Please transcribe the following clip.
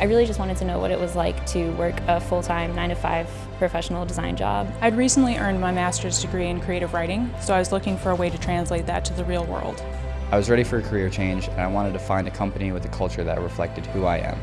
I really just wanted to know what it was like to work a full-time 9-to-5 professional design job. I'd recently earned my master's degree in creative writing, so I was looking for a way to translate that to the real world. I was ready for a career change and I wanted to find a company with a culture that reflected who I am.